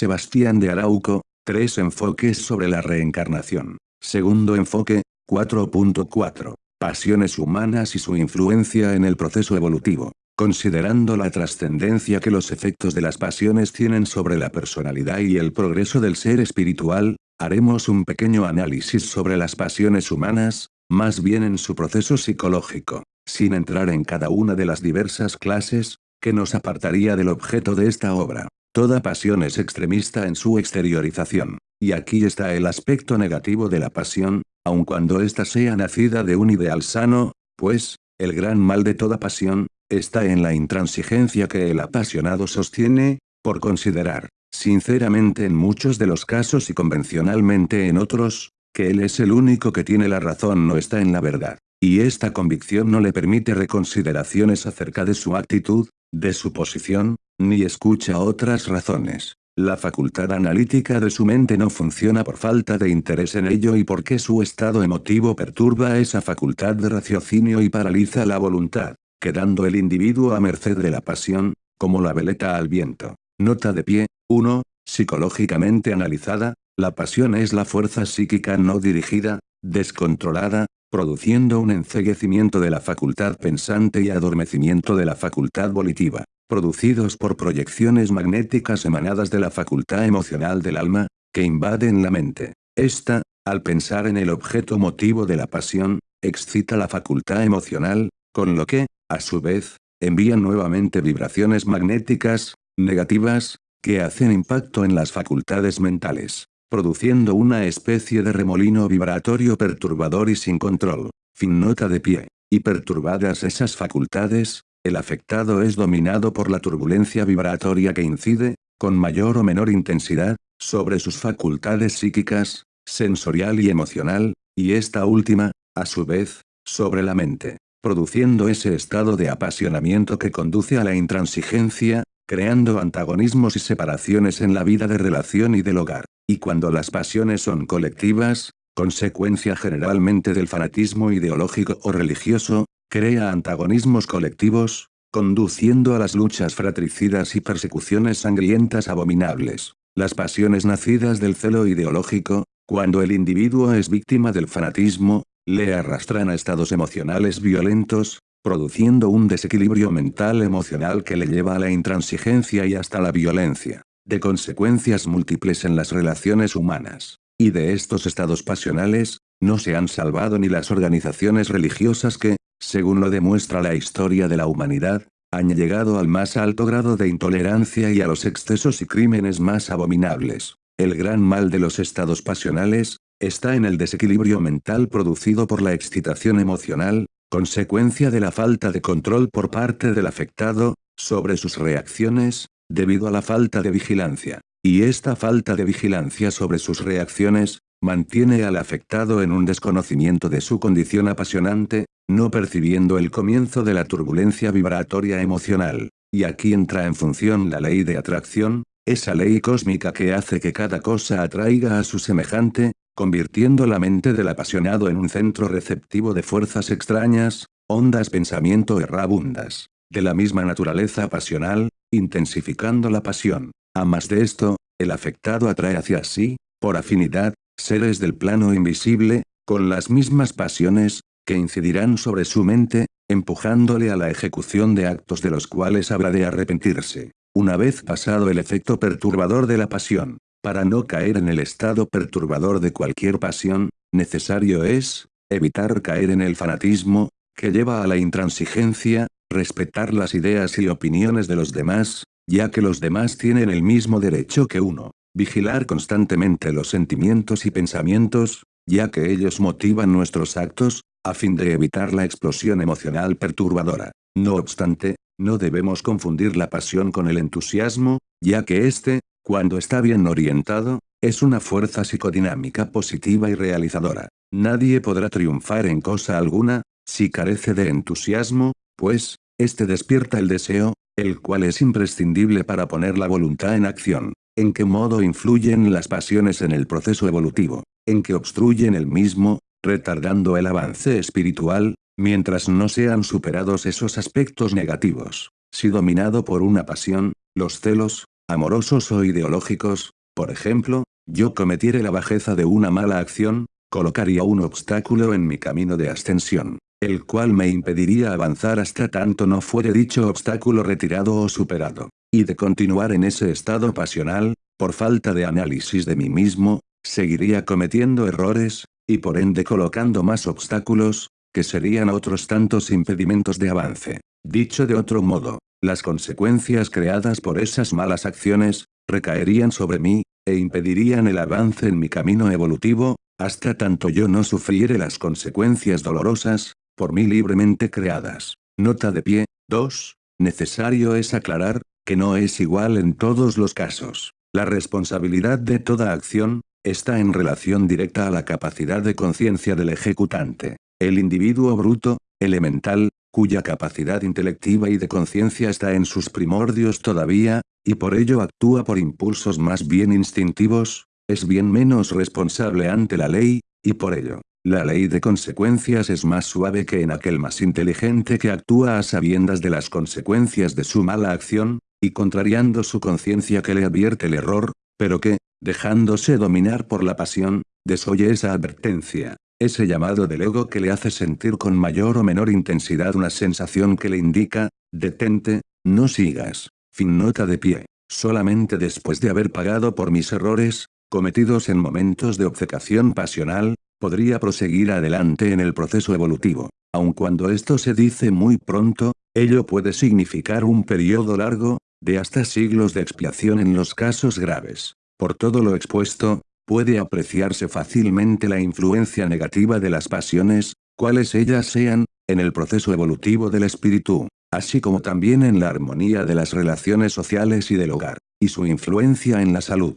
Sebastián de Arauco, tres enfoques sobre la reencarnación. Segundo enfoque, 4.4. Pasiones humanas y su influencia en el proceso evolutivo. Considerando la trascendencia que los efectos de las pasiones tienen sobre la personalidad y el progreso del ser espiritual, haremos un pequeño análisis sobre las pasiones humanas, más bien en su proceso psicológico, sin entrar en cada una de las diversas clases, que nos apartaría del objeto de esta obra. Toda pasión es extremista en su exteriorización. Y aquí está el aspecto negativo de la pasión, aun cuando ésta sea nacida de un ideal sano, pues, el gran mal de toda pasión, está en la intransigencia que el apasionado sostiene, por considerar, sinceramente en muchos de los casos y convencionalmente en otros, que él es el único que tiene la razón no está en la verdad. Y esta convicción no le permite reconsideraciones acerca de su actitud, de su posición, ni escucha otras razones. La facultad analítica de su mente no funciona por falta de interés en ello y porque su estado emotivo perturba esa facultad de raciocinio y paraliza la voluntad, quedando el individuo a merced de la pasión, como la veleta al viento. Nota de pie, 1. Psicológicamente analizada, la pasión es la fuerza psíquica no dirigida, descontrolada, produciendo un enceguecimiento de la facultad pensante y adormecimiento de la facultad volitiva, producidos por proyecciones magnéticas emanadas de la facultad emocional del alma, que invaden la mente. Esta, al pensar en el objeto motivo de la pasión, excita la facultad emocional, con lo que, a su vez, envía nuevamente vibraciones magnéticas, negativas, que hacen impacto en las facultades mentales produciendo una especie de remolino vibratorio perturbador y sin control. Fin nota de pie. Y perturbadas esas facultades, el afectado es dominado por la turbulencia vibratoria que incide, con mayor o menor intensidad, sobre sus facultades psíquicas, sensorial y emocional, y esta última, a su vez, sobre la mente, produciendo ese estado de apasionamiento que conduce a la intransigencia, creando antagonismos y separaciones en la vida de relación y del hogar. Y cuando las pasiones son colectivas, consecuencia generalmente del fanatismo ideológico o religioso, crea antagonismos colectivos, conduciendo a las luchas fratricidas y persecuciones sangrientas abominables. Las pasiones nacidas del celo ideológico, cuando el individuo es víctima del fanatismo, le arrastran a estados emocionales violentos, produciendo un desequilibrio mental emocional que le lleva a la intransigencia y hasta la violencia, de consecuencias múltiples en las relaciones humanas. Y de estos estados pasionales, no se han salvado ni las organizaciones religiosas que, según lo demuestra la historia de la humanidad, han llegado al más alto grado de intolerancia y a los excesos y crímenes más abominables. El gran mal de los estados pasionales, está en el desequilibrio mental producido por la excitación emocional, consecuencia de la falta de control por parte del afectado, sobre sus reacciones, debido a la falta de vigilancia. Y esta falta de vigilancia sobre sus reacciones, mantiene al afectado en un desconocimiento de su condición apasionante, no percibiendo el comienzo de la turbulencia vibratoria emocional. Y aquí entra en función la ley de atracción, esa ley cósmica que hace que cada cosa atraiga a su semejante, convirtiendo la mente del apasionado en un centro receptivo de fuerzas extrañas, ondas pensamiento errabundas, de la misma naturaleza pasional, intensificando la pasión. A más de esto, el afectado atrae hacia sí, por afinidad, seres del plano invisible, con las mismas pasiones, que incidirán sobre su mente, empujándole a la ejecución de actos de los cuales habrá de arrepentirse. Una vez pasado el efecto perturbador de la pasión, para no caer en el estado perturbador de cualquier pasión, necesario es, evitar caer en el fanatismo, que lleva a la intransigencia, respetar las ideas y opiniones de los demás, ya que los demás tienen el mismo derecho que uno, vigilar constantemente los sentimientos y pensamientos, ya que ellos motivan nuestros actos, a fin de evitar la explosión emocional perturbadora. No obstante, no debemos confundir la pasión con el entusiasmo, ya que éste, cuando está bien orientado, es una fuerza psicodinámica positiva y realizadora. Nadie podrá triunfar en cosa alguna, si carece de entusiasmo, pues, este despierta el deseo, el cual es imprescindible para poner la voluntad en acción. ¿En qué modo influyen las pasiones en el proceso evolutivo? ¿En qué obstruyen el mismo, retardando el avance espiritual, mientras no sean superados esos aspectos negativos? Si dominado por una pasión, los celos, amorosos o ideológicos, por ejemplo, yo cometiere la bajeza de una mala acción, colocaría un obstáculo en mi camino de ascensión, el cual me impediría avanzar hasta tanto no fuere dicho obstáculo retirado o superado. Y de continuar en ese estado pasional, por falta de análisis de mí mismo, seguiría cometiendo errores, y por ende colocando más obstáculos, que serían otros tantos impedimentos de avance. Dicho de otro modo, las consecuencias creadas por esas malas acciones, recaerían sobre mí, e impedirían el avance en mi camino evolutivo, hasta tanto yo no sufriere las consecuencias dolorosas, por mí libremente creadas. Nota de pie, 2. Necesario es aclarar, que no es igual en todos los casos. La responsabilidad de toda acción, está en relación directa a la capacidad de conciencia del ejecutante. El individuo bruto, elemental, cuya capacidad intelectiva y de conciencia está en sus primordios todavía, y por ello actúa por impulsos más bien instintivos, es bien menos responsable ante la ley, y por ello, la ley de consecuencias es más suave que en aquel más inteligente que actúa a sabiendas de las consecuencias de su mala acción, y contrariando su conciencia que le advierte el error, pero que, dejándose dominar por la pasión, desoye esa advertencia, ese llamado del ego que le hace sentir con mayor o menor intensidad una sensación que le indica, detente, no sigas. Fin nota de pie. Solamente después de haber pagado por mis errores, cometidos en momentos de obcecación pasional, podría proseguir adelante en el proceso evolutivo. Aun cuando esto se dice muy pronto, ello puede significar un periodo largo, de hasta siglos de expiación en los casos graves. Por todo lo expuesto, puede apreciarse fácilmente la influencia negativa de las pasiones, cuales ellas sean, en el proceso evolutivo del espíritu, así como también en la armonía de las relaciones sociales y del hogar, y su influencia en la salud.